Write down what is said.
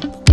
Bye.